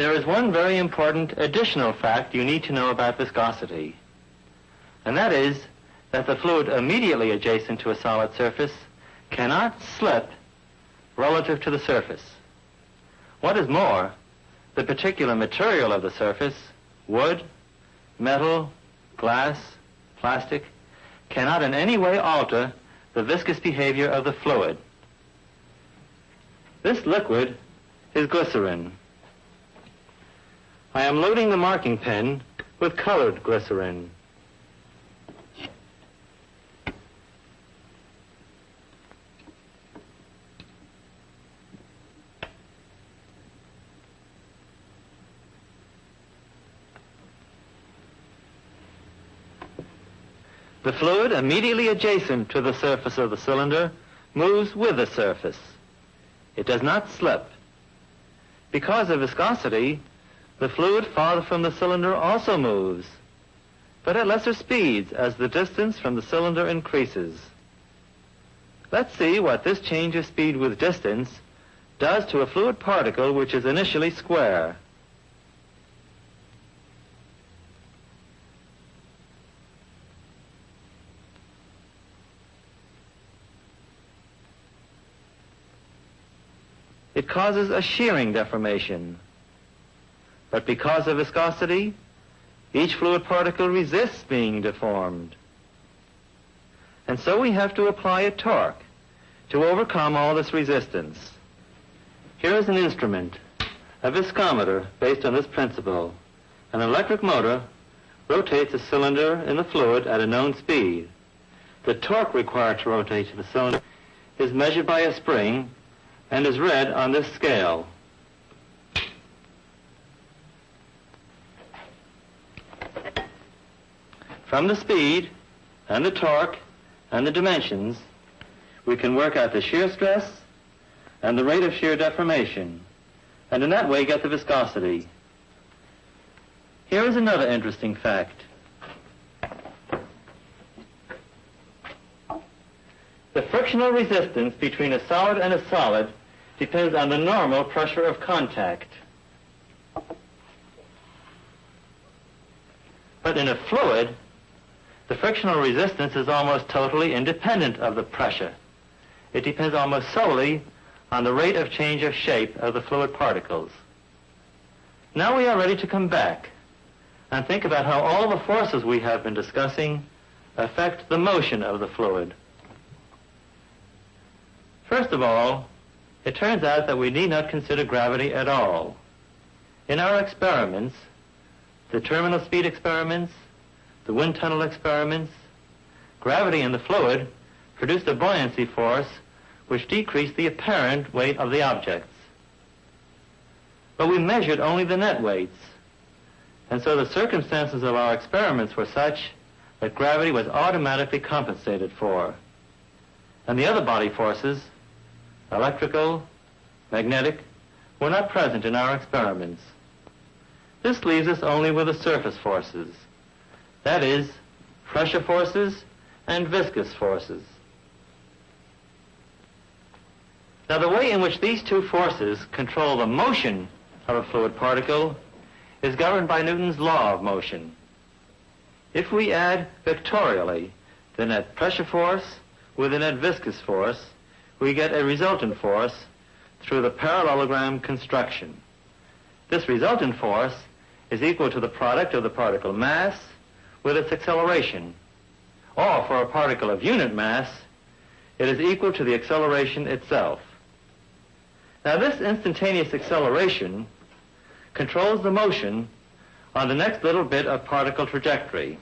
There is one very important additional fact you need to know about viscosity, and that is that the fluid immediately adjacent to a solid surface cannot slip relative to the surface. What is more, the particular material of the surface, wood, metal, glass, plastic, cannot in any way alter the viscous behavior of the fluid. This liquid is glycerin. I am loading the marking pen with colored glycerin. The fluid immediately adjacent to the surface of the cylinder moves with the surface. It does not slip. Because of viscosity, the fluid farther from the cylinder also moves, but at lesser speeds as the distance from the cylinder increases. Let's see what this change of speed with distance does to a fluid particle which is initially square. it causes a shearing deformation. But because of viscosity, each fluid particle resists being deformed. And so we have to apply a torque to overcome all this resistance. Here is an instrument, a viscometer based on this principle. An electric motor rotates a cylinder in the fluid at a known speed. The torque required to rotate the cylinder is measured by a spring and is read on this scale. From the speed and the torque and the dimensions, we can work out the shear stress and the rate of shear deformation, and in that way get the viscosity. Here is another interesting fact. The frictional resistance between a solid and a solid depends on the normal pressure of contact. But in a fluid, the frictional resistance is almost totally independent of the pressure. It depends almost solely on the rate of change of shape of the fluid particles. Now we are ready to come back and think about how all the forces we have been discussing affect the motion of the fluid. First of all, it turns out that we need not consider gravity at all. In our experiments, the terminal speed experiments, the wind tunnel experiments, gravity in the fluid produced a buoyancy force which decreased the apparent weight of the objects. But we measured only the net weights, and so the circumstances of our experiments were such that gravity was automatically compensated for. And the other body forces electrical, magnetic, were not present in our experiments. This leaves us only with the surface forces, that is, pressure forces and viscous forces. Now the way in which these two forces control the motion of a fluid particle is governed by Newton's law of motion. If we add vectorially the net pressure force with the net viscous force, we get a resultant force through the parallelogram construction. This resultant force is equal to the product of the particle mass with its acceleration. Or for a particle of unit mass, it is equal to the acceleration itself. Now this instantaneous acceleration controls the motion on the next little bit of particle trajectory.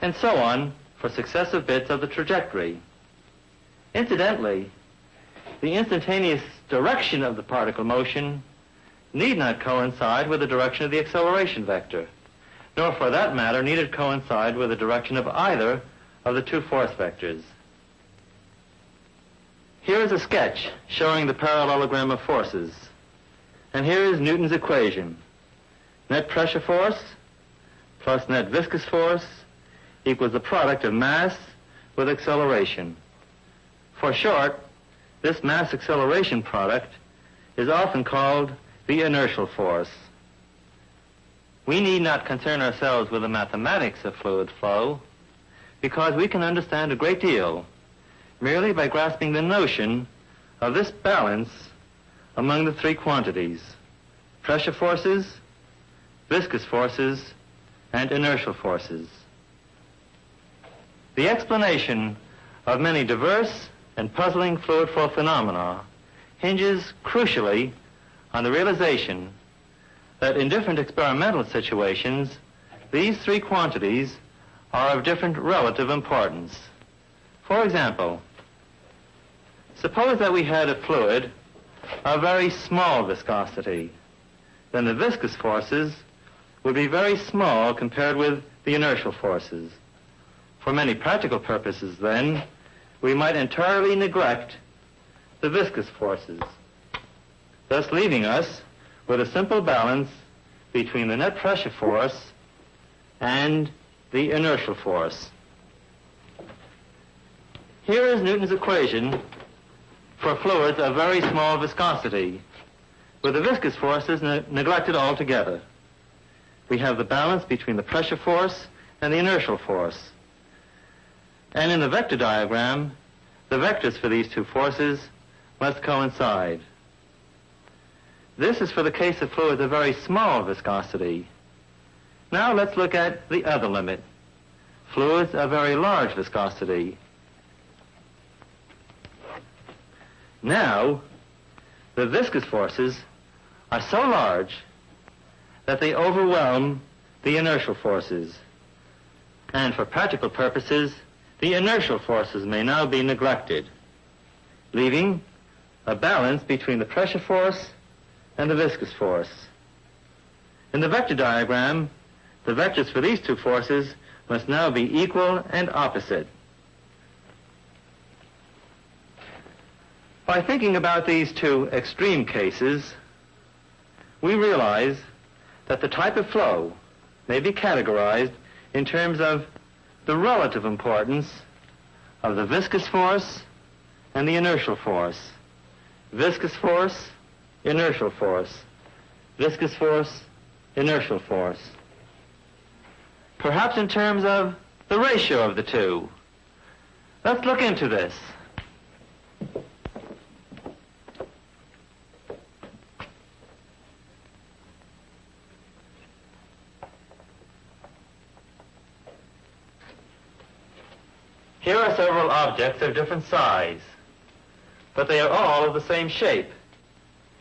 And so on for successive bits of the trajectory. Incidentally, the instantaneous direction of the particle motion need not coincide with the direction of the acceleration vector, nor for that matter need it coincide with the direction of either of the two force vectors. Here is a sketch showing the parallelogram of forces. And here is Newton's equation. Net pressure force plus net viscous force equals the product of mass with acceleration. For short, this mass acceleration product is often called the inertial force. We need not concern ourselves with the mathematics of fluid flow because we can understand a great deal merely by grasping the notion of this balance among the three quantities, pressure forces, viscous forces, and inertial forces. The explanation of many diverse and puzzling fluid flow phenomena hinges crucially on the realization that in different experimental situations, these three quantities are of different relative importance. For example, suppose that we had a fluid of very small viscosity. Then the viscous forces would be very small compared with the inertial forces. For many practical purposes, then, we might entirely neglect the viscous forces, thus leaving us with a simple balance between the net pressure force and the inertial force. Here is Newton's equation for fluids of very small viscosity, where the viscous forces ne neglected altogether. We have the balance between the pressure force and the inertial force. And in the vector diagram, the vectors for these two forces must coincide. This is for the case of fluids of very small viscosity. Now let's look at the other limit, fluids of very large viscosity. Now, the viscous forces are so large that they overwhelm the inertial forces. And for practical purposes, the inertial forces may now be neglected, leaving a balance between the pressure force and the viscous force. In the vector diagram, the vectors for these two forces must now be equal and opposite. By thinking about these two extreme cases, we realize that the type of flow may be categorized in terms of the relative importance of the viscous force and the inertial force. Viscous force, inertial force. Viscous force, inertial force. Perhaps in terms of the ratio of the two. Let's look into this. Here are several objects of different size, but they are all of the same shape.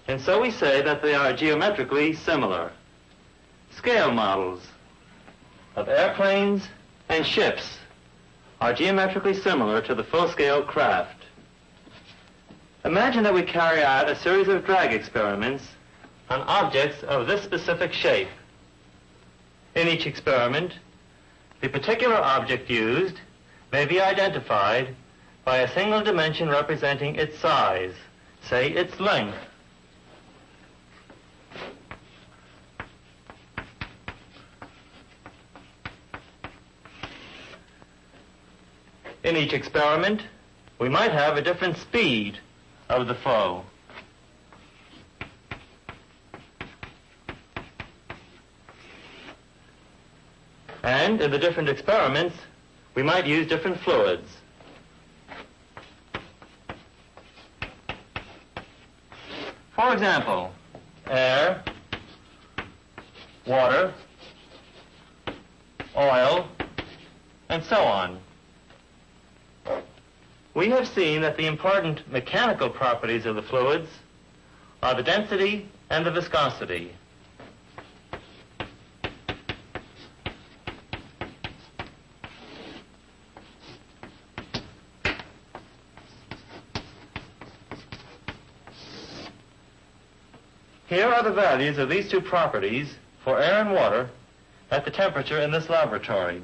And so we say that they are geometrically similar. Scale models of airplanes and ships are geometrically similar to the full-scale craft. Imagine that we carry out a series of drag experiments on objects of this specific shape. In each experiment, the particular object used may be identified by a single dimension representing its size, say its length. In each experiment, we might have a different speed of the flow. And in the different experiments, we might use different fluids. For example, air, water, oil, and so on. We have seen that the important mechanical properties of the fluids are the density and the viscosity. Here are the values of these two properties for air and water at the temperature in this laboratory.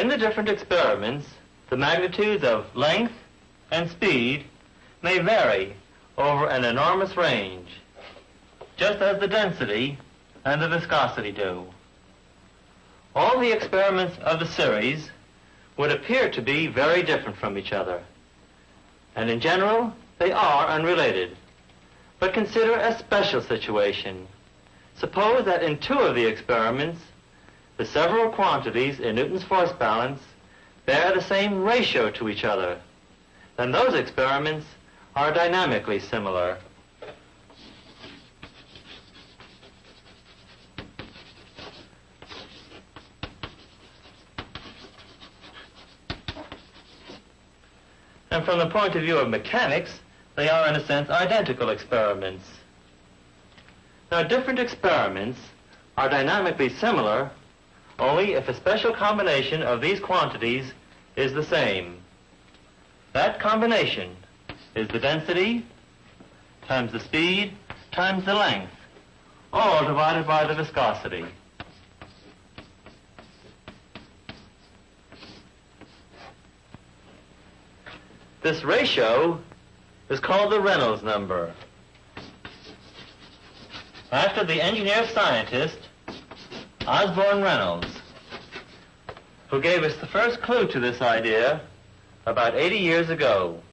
In the different experiments, the magnitudes of length and speed may vary over an enormous range, just as the density and the viscosity do. All the experiments of the series would appear to be very different from each other. And in general, they are unrelated. But consider a special situation. Suppose that in two of the experiments, the several quantities in Newton's force balance bear the same ratio to each other. Then those experiments are dynamically similar. And from the point of view of mechanics, they are in a sense identical experiments. Now different experiments are dynamically similar only if a special combination of these quantities is the same. That combination is the density times the speed times the length, all divided by the viscosity. This ratio is called the Reynolds number. After the engineer scientist, Osborne Reynolds, who gave us the first clue to this idea about 80 years ago.